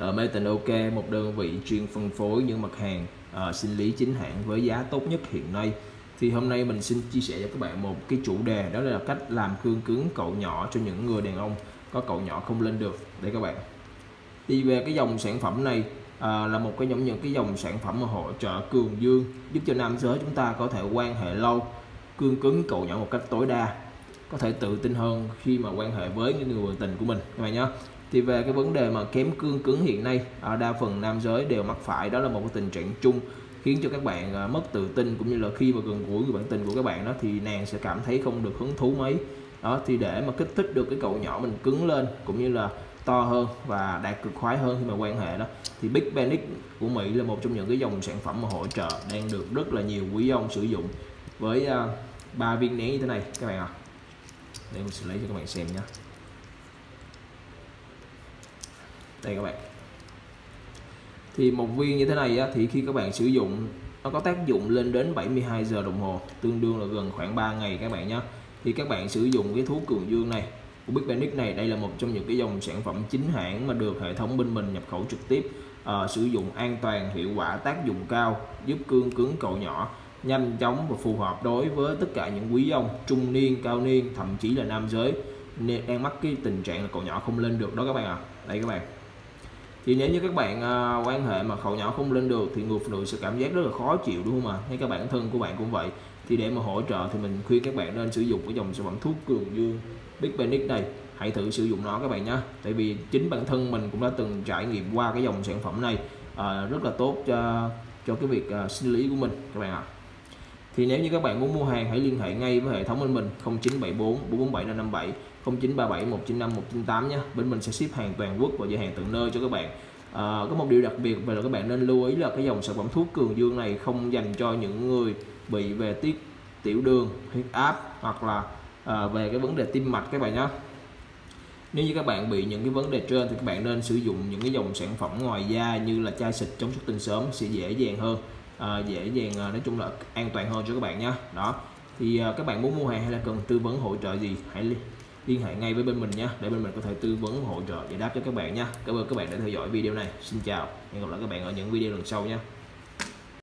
Ờ, ở Made OK một đơn vị chuyên phân phối những mặt hàng uh, sinh lý chính hãng với giá tốt nhất hiện nay. Thì hôm nay mình xin chia sẻ cho các bạn một cái chủ đề đó là cách làm cương cứng cậu nhỏ cho những người đàn ông có cậu nhỏ không lên được. Để các bạn. Đi về cái dòng sản phẩm này à, là một cái nhóm những cái dòng sản phẩm mà hỗ trợ cường dương giúp cho nam giới chúng ta có thể quan hệ lâu cương cứng cậu nhỏ một cách tối đa có thể tự tin hơn khi mà quan hệ với những người tình của mình. Các bạn nhé thì về cái vấn đề mà kém cương cứng hiện nay à, đa phần nam giới đều mắc phải đó là một cái tình trạng chung khiến cho các bạn à, mất tự tin cũng như là khi mà gần gũi người bạn tình của các bạn đó thì nàng sẽ cảm thấy không được hứng thú mấy đó thì để mà kích thích được cái cậu nhỏ mình cứng lên cũng như là to hơn và đạt cực khoái hơn khi mà quan hệ đó thì Big Panic của Mỹ là một trong những cái dòng sản phẩm mà hỗ trợ đang được rất là nhiều quý ông sử dụng với à, ba uh, viên nén như thế này các bạn ạ à. để mình sẽ lấy cho các bạn xem nhé đây các bạn. Thì một viên như thế này á, thì khi các bạn sử dụng nó có tác dụng lên đến 72 giờ đồng hồ tương đương là gần khoảng 3 ngày các bạn nhé thì các bạn sử dụng cái thuốc cường dương này. Của Big Panic này đây là một trong những cái dòng sản phẩm chính hãng mà được hệ thống bên mình nhập khẩu trực tiếp à, sử dụng an toàn hiệu quả tác dụng cao giúp cương cứng cậu nhỏ nhanh chóng và phù hợp đối với tất cả những quý ông trung niên cao niên thậm chí là nam giới. Nên đang mắc cái tình trạng là cậu nhỏ không lên được đó các bạn ạ. À. đây các bạn thì nếu như các bạn uh, quan hệ mà khẩu nhỏ không lên được thì người phụ nữ sẽ cảm giác rất là khó chịu đúng không ạ? Hay các bản thân của bạn cũng vậy. Thì để mà hỗ trợ thì mình khuyên các bạn nên sử dụng cái dòng sản phẩm thuốc cường dương Big Panic này. Hãy thử sử dụng nó các bạn nhé tại vì chính bản thân mình cũng đã từng trải nghiệm qua cái dòng sản phẩm này à, rất là tốt cho cho cái việc à, sinh lý của mình các bạn ạ. Thì nếu như các bạn muốn mua hàng hãy liên hệ ngay với hệ thống bên mình 0974 447 557 0937 195 198 nhé bên mình sẽ ship hàng toàn quốc và giao hàng tận nơi cho các bạn. À, có một điều đặc biệt về là các bạn nên lưu ý là cái dòng sản phẩm thuốc cường dương này không dành cho những người bị về tiết tiểu đường huyết áp hoặc là à, về cái vấn đề tim mạch các bạn nhé nếu như các bạn bị những cái vấn đề trên thì các bạn nên sử dụng những cái dòng sản phẩm ngoài da như là chai xịt chống xuất tinh sớm sẽ dễ dàng hơn. À, dễ dàng à, nói chung là an toàn hơn cho các bạn nhé đó. Thì à, các bạn muốn mua hàng hay là cần tư vấn hỗ trợ gì hãy liên hệ ngay với bên mình nhé. Để bên mình có thể tư vấn, hỗ trợ, giải đáp cho các bạn nhé. Cảm ơn các bạn đã theo dõi video này. Xin chào. Hẹn gặp lại các bạn ở những video lần sau nhé.